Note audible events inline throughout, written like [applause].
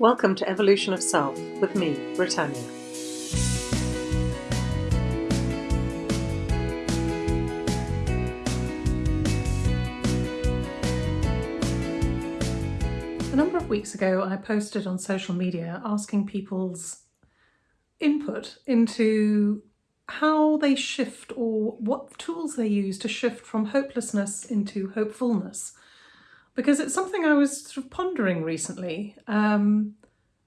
Welcome to Evolution of Self with me, Britannia. A number of weeks ago, I posted on social media asking people's input into how they shift or what tools they use to shift from hopelessness into hopefulness. Because it's something I was sort of pondering recently. Um,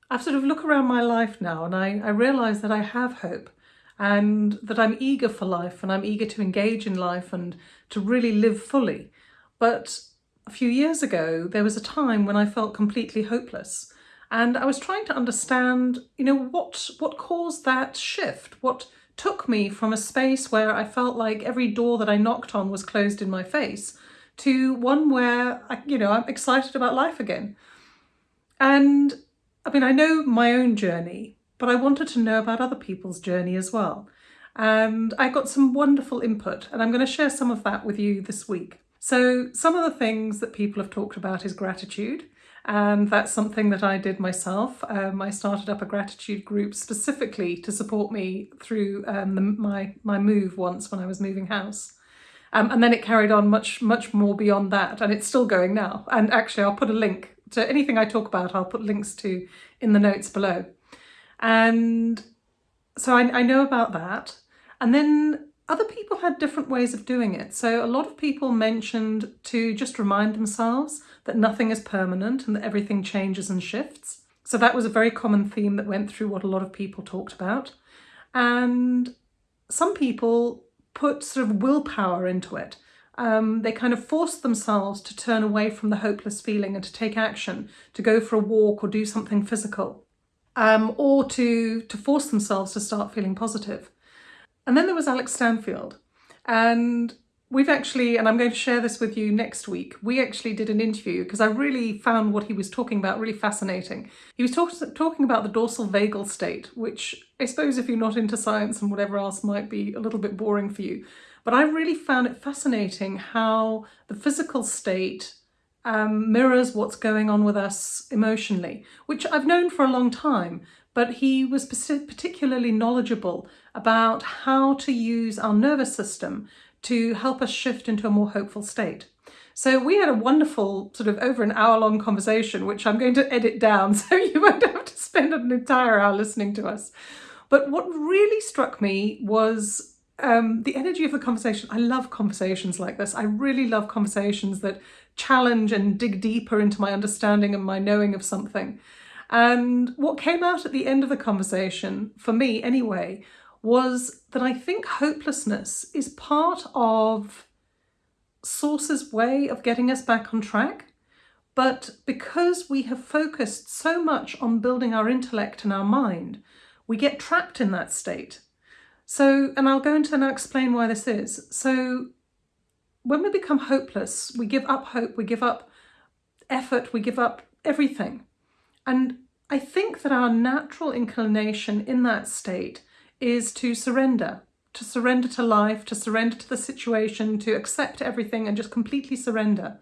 I've sort of look around my life now and I, I realise that I have hope and that I'm eager for life and I'm eager to engage in life and to really live fully. But a few years ago, there was a time when I felt completely hopeless. And I was trying to understand, you know, what, what caused that shift? What took me from a space where I felt like every door that I knocked on was closed in my face to one where, I, you know, I'm excited about life again. And I mean, I know my own journey, but I wanted to know about other people's journey as well. And I got some wonderful input and I'm going to share some of that with you this week. So some of the things that people have talked about is gratitude and that's something that I did myself. Um, I started up a gratitude group specifically to support me through um, the, my, my move once when I was moving house. Um, and then it carried on much, much more beyond that and it's still going now. And actually I'll put a link to anything I talk about, I'll put links to in the notes below. And so I, I know about that. And then other people had different ways of doing it. So a lot of people mentioned to just remind themselves that nothing is permanent and that everything changes and shifts. So that was a very common theme that went through what a lot of people talked about. And some people put sort of willpower into it. Um, they kind of force themselves to turn away from the hopeless feeling and to take action, to go for a walk or do something physical, um, or to, to force themselves to start feeling positive. And then there was Alex Stanfield. And we've actually, and I'm going to share this with you next week, we actually did an interview because I really found what he was talking about really fascinating. He was talk talking about the dorsal vagal state, which I suppose if you're not into science and whatever else might be a little bit boring for you. But I really found it fascinating how the physical state um, mirrors what's going on with us emotionally, which I've known for a long time, but he was particularly knowledgeable about how to use our nervous system to help us shift into a more hopeful state. So we had a wonderful sort of over an hour long conversation, which I'm going to edit down [laughs] so you won't have to spend an entire hour listening to us. But what really struck me was um, the energy of the conversation. I love conversations like this. I really love conversations that challenge and dig deeper into my understanding and my knowing of something. And what came out at the end of the conversation, for me anyway, was that I think hopelessness is part of Source's way of getting us back on track. But because we have focused so much on building our intellect and our mind, we get trapped in that state. So, and I'll go into and explain why this is. So when we become hopeless, we give up hope, we give up effort, we give up everything. And I think that our natural inclination in that state is to surrender, to surrender to life, to surrender to the situation, to accept everything and just completely surrender.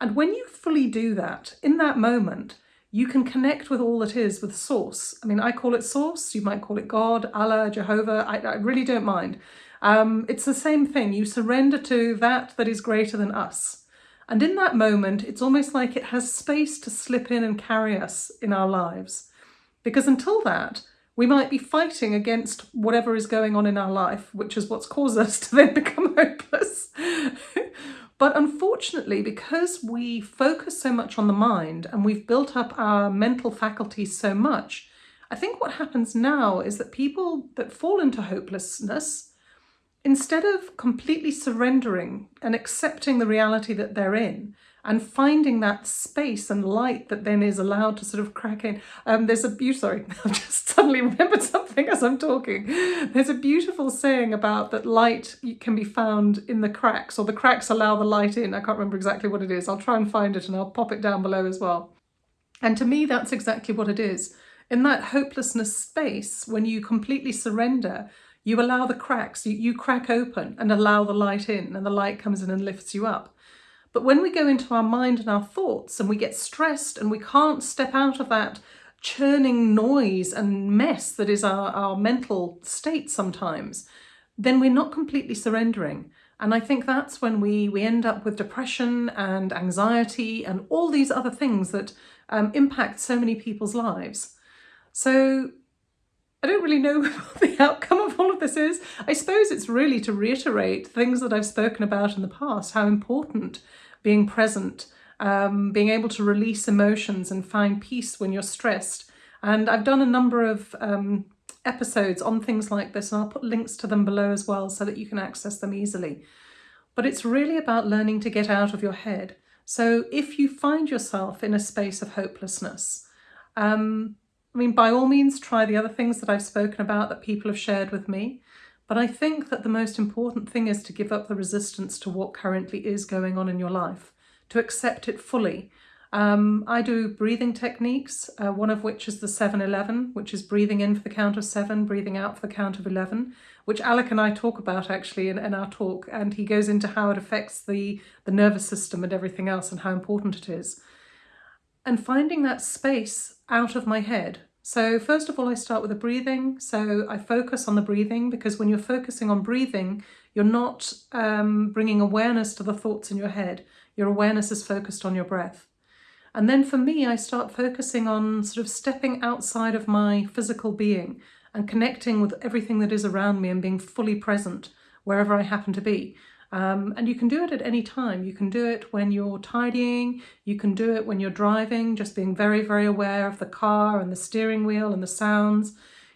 And when you fully do that, in that moment, you can connect with all that is, with source. I mean, I call it source, you might call it God, Allah, Jehovah, I, I really don't mind. Um, it's the same thing, you surrender to that that is greater than us. And in that moment, it's almost like it has space to slip in and carry us in our lives. Because until that, we might be fighting against whatever is going on in our life, which is what's caused us to then [laughs] become hopeless. [laughs] but unfortunately, because we focus so much on the mind and we've built up our mental faculties so much, I think what happens now is that people that fall into hopelessness instead of completely surrendering and accepting the reality that they're in and finding that space and light that then is allowed to sort of crack in. Um, there's a beautiful, sorry, [laughs] I've just suddenly [laughs] remembered something as I'm talking. There's a beautiful saying about that light can be found in the cracks or the cracks allow the light in. I can't remember exactly what it is. I'll try and find it and I'll pop it down below as well. And to me, that's exactly what it is. In that hopelessness space, when you completely surrender, you allow the cracks, you, you crack open and allow the light in and the light comes in and lifts you up. But when we go into our mind and our thoughts and we get stressed and we can't step out of that churning noise and mess that is our, our mental state sometimes, then we're not completely surrendering. And I think that's when we, we end up with depression and anxiety and all these other things that um, impact so many people's lives. So I don't really know [laughs] the outcome of of this is. I suppose it's really to reiterate things that I've spoken about in the past, how important being present, um, being able to release emotions and find peace when you're stressed. And I've done a number of um, episodes on things like this and I'll put links to them below as well so that you can access them easily. But it's really about learning to get out of your head. So if you find yourself in a space of hopelessness, um, I mean, by all means, try the other things that I've spoken about that people have shared with me. But I think that the most important thing is to give up the resistance to what currently is going on in your life, to accept it fully um, I do breathing techniques, uh, one of which is the 7-11, which is breathing in for the count of seven, breathing out for the count of 11, which Alec and I talk about actually in, in our talk, and he goes into how it affects the, the nervous system and everything else and how important it is. And finding that space out of my head. So first of all, I start with the breathing. So I focus on the breathing because when you're focusing on breathing, you're not um, bringing awareness to the thoughts in your head. Your awareness is focused on your breath. And then for me, I start focusing on sort of stepping outside of my physical being and connecting with everything that is around me and being fully present wherever I happen to be. Um, and you can do it at any time. You can do it when you're tidying, you can do it when you're driving, just being very, very aware of the car and the steering wheel and the sounds.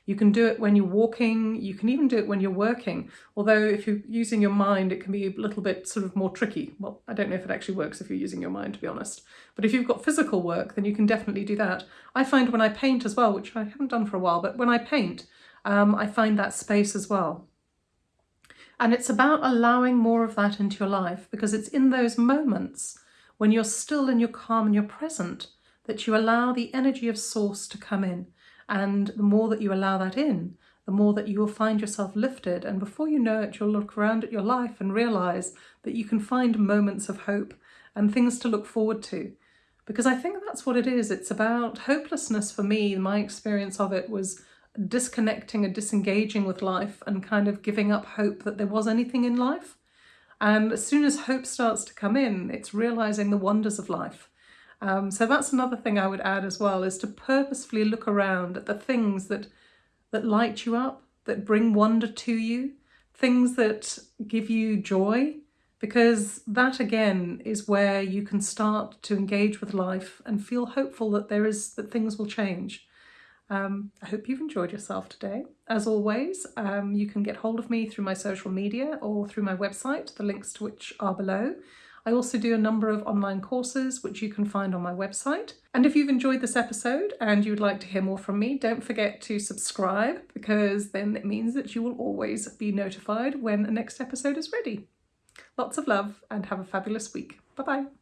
You can do it when you're walking, you can even do it when you're working. Although if you're using your mind, it can be a little bit sort of more tricky. Well, I don't know if it actually works if you're using your mind, to be honest. But if you've got physical work, then you can definitely do that. I find when I paint as well, which I haven't done for a while, but when I paint, um, I find that space as well. And it's about allowing more of that into your life because it's in those moments when you're still and you're calm and you're present that you allow the energy of source to come in and the more that you allow that in, the more that you will find yourself lifted. And before you know it, you'll look around at your life and realize that you can find moments of hope and things to look forward to. Because I think that's what it is. It's about hopelessness for me. My experience of it was disconnecting and disengaging with life and kind of giving up hope that there was anything in life. And as soon as hope starts to come in, it's realizing the wonders of life um, so that's another thing I would add as well, is to purposefully look around at the things that, that light you up, that bring wonder to you, things that give you joy, because that again is where you can start to engage with life and feel hopeful that there is that things will change. Um, I hope you've enjoyed yourself today. As always, um, you can get hold of me through my social media or through my website, the links to which are below. I also do a number of online courses which you can find on my website. And if you've enjoyed this episode and you'd like to hear more from me, don't forget to subscribe because then it means that you will always be notified when the next episode is ready. Lots of love and have a fabulous week. Bye bye.